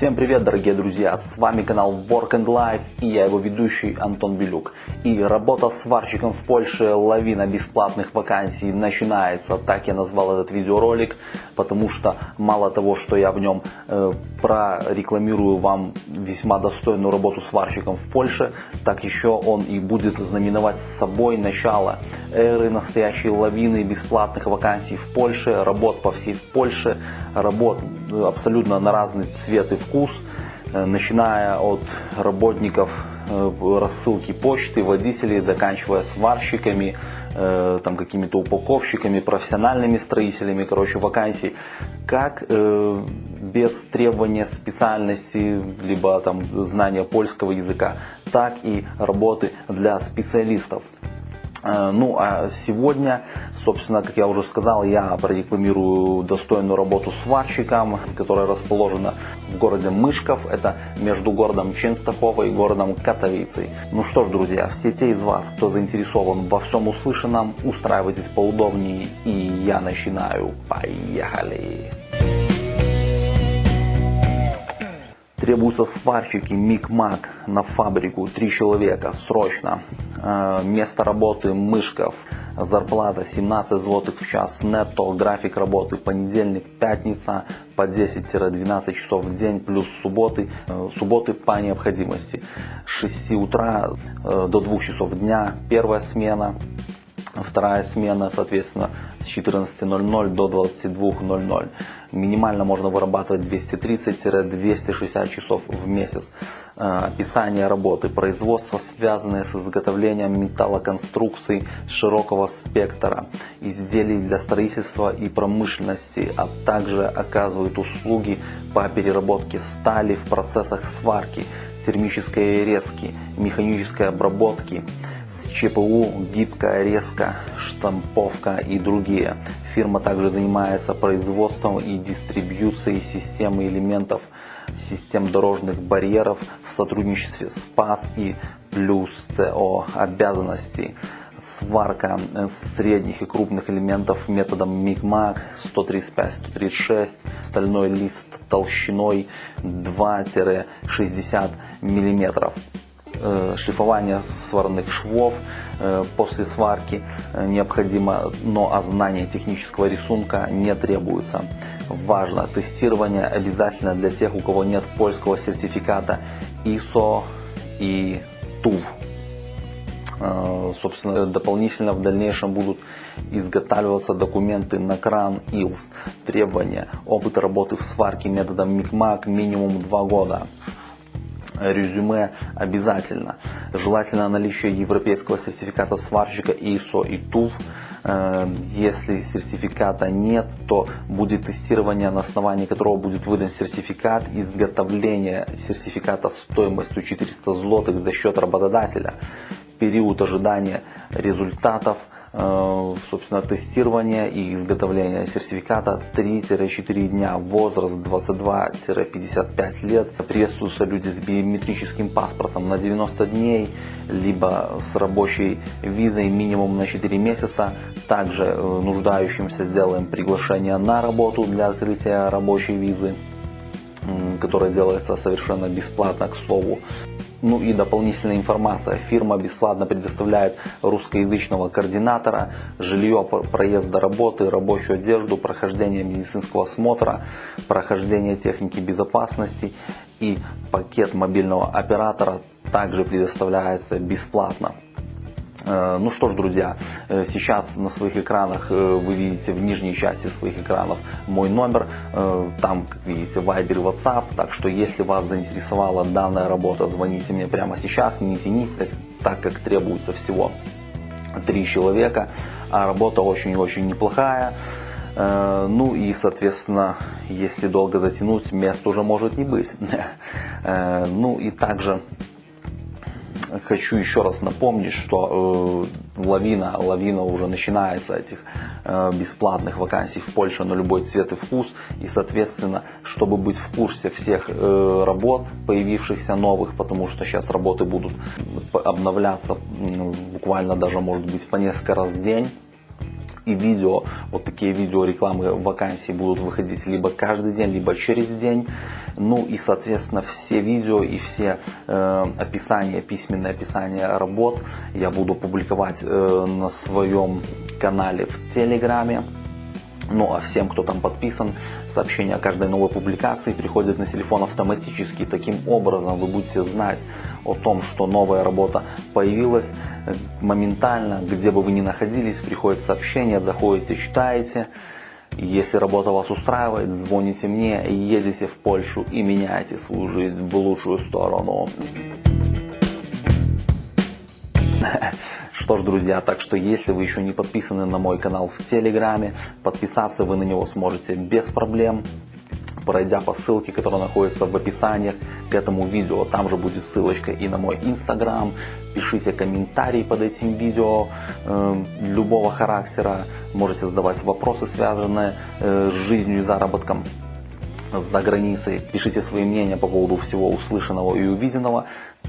Всем привет, дорогие друзья! С вами канал Work and Life и я его ведущий Антон Белюк. И работа сварщиком в Польше, лавина бесплатных вакансий начинается. Так я назвал этот видеоролик, потому что мало того, что я в нем э, прорекламирую вам весьма достойную работу сварщиком в Польше, так еще он и будет знаменовать с собой начало эры настоящей лавины бесплатных вакансий в Польше, работ по всей Польше, работ э, абсолютно на разный цвет и вкус, э, начиная от работников рассылки почты, водителей, заканчивая сварщиками, там какими-то упаковщиками, профессиональными строителями, короче, вакансий, как э, без требования специальности, либо там знания польского языка, так и работы для специалистов. Э, ну а сегодня, собственно, как я уже сказал, я прорекламирую достойную работу сварщиком, которая расположена в городе Мышков. Это между городом Ченстахова и городом Катовицей. Ну что ж, друзья, все те из вас, кто заинтересован во всем услышанном, устраивайтесь поудобнее и я начинаю. Поехали! Требуются сварщики Мик-Мак на фабрику, три человека, срочно. Э, место работы Мышков, зарплата 17 злотых в час нетто, график работы понедельник, пятница по 10-12 часов в день, плюс субботы, э, субботы по необходимости. С 6 утра э, до 2 часов дня первая смена, вторая смена, соответственно, с 14.00 до 22.00. Минимально можно вырабатывать 230-260 часов в месяц. Э, описание работы, производство, связанное с изготовлением металлоконструкций широкого спектра, изделий для строительства и промышленности, а также оказывают услуги по переработке стали в процессах сварки, термической резки, механической обработки, ЧПУ, гибкая резка, штамповка и другие. Фирма также занимается производством и дистрибьюцией системы элементов систем дорожных барьеров в сотрудничестве с ПАС и плюс ЦО обязанностей. Сварка средних и крупных элементов методом МИГМАК 135-136, стальной лист толщиной 2-60 мм. Э, шлифование сварных швов э, после сварки э, необходимо, но а знание технического рисунка не требуется. Важно, тестирование обязательно для тех, у кого нет польского сертификата ISO и TUV. Собственно, дополнительно в дальнейшем будут изготавливаться документы на кран ИЛС. Требования. Опыт работы в сварке методом МИКМАК минимум 2 года резюме обязательно. Желательно наличие европейского сертификата сварщика ISO и TUV. Э, если сертификата нет, то будет тестирование, на основании которого будет выдан сертификат, изготовление сертификата стоимостью 400 злотых за счет работодателя, период ожидания результатов – собственно, тестирование и изготовление сертификата 3-4 дня, возраст 22-55 лет. Приветствуются люди с биометрическим паспортом на 90 дней, либо с рабочей визой минимум на 4 месяца. Также э, нуждающимся сделаем приглашение на работу для открытия рабочей визы которая делается совершенно бесплатно, к слову. Ну и дополнительная информация. Фирма бесплатно предоставляет русскоязычного координатора, жилье, проезд до работы, рабочую одежду, прохождение медицинского осмотра, прохождение техники безопасности и пакет мобильного оператора также предоставляется бесплатно. Э, ну что ж, друзья, э, сейчас на своих экранах э, вы видите в нижней части своих экранов мой номер. Там, как видите, Viber, WhatsApp. Так что, если вас заинтересовала данная работа, звоните мне прямо сейчас, не тяните, так как требуется всего три человека. А работа очень-очень неплохая. Ну и, соответственно, если долго затянуть, мест уже может не быть. Ну и также хочу еще раз напомнить, что э, лавина, лавина уже начинается этих э, бесплатных вакансий в Польше на любой цвет и вкус. И, соответственно, чтобы быть в курсе всех э, работ, появившихся новых, потому что сейчас работы будут обновляться буквально даже, может быть, по несколько раз в день и видео. Вот такие видео рекламы вакансий будут выходить либо каждый день, либо через день. Ну и, соответственно, все видео и все э, описания, письменное описание работ я буду публиковать э, на своем канале в Телеграме. Ну а всем, кто там подписан, сообщения о каждой новой публикации приходят на телефон автоматически. Таким образом вы будете знать о том, что новая работа появилась э, моментально, где бы вы ни находились, приходит сообщение, заходите, читаете. Если работа вас устраивает, звоните мне, едете в Польшу и меняйте свою жизнь в лучшую сторону. Что ж, друзья, так что если вы еще не подписаны на мой канал в Телеграме, подписаться вы на него сможете без проблем, пройдя по ссылке, которая находится в описании к этому видео. Там же будет ссылочка и на мой инстаграм. Пишите комментарии под этим видео э, любого характера. Можете задавать вопросы, связанные э, с жизнью и заработком за границей. Пишите свои мнения по поводу всего услышанного и увиденного.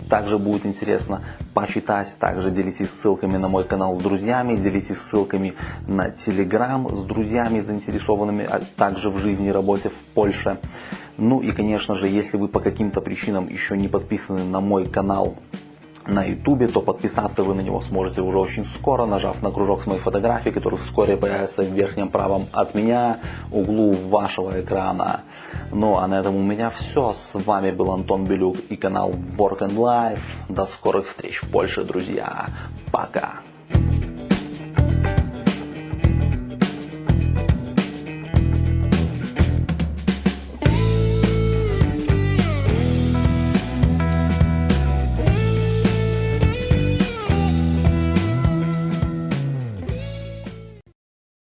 Также будет интересно почитать. Также делитесь ссылками на мой канал с друзьями. Делитесь ссылками на телеграм с друзьями, заинтересованными а также в жизни и работе в Польше. Ну и конечно же, если вы по каким-то причинам еще не подписаны на мой канал на ютубе, то подписаться вы на него сможете уже очень скоро, нажав на кружок с моей фотографией, который вскоре появится в верхнем правом от меня углу вашего экрана. Ну а на этом у меня все. С вами был Антон Белюк и канал Work and Life. До скорых встреч в Польше, друзья. Пока.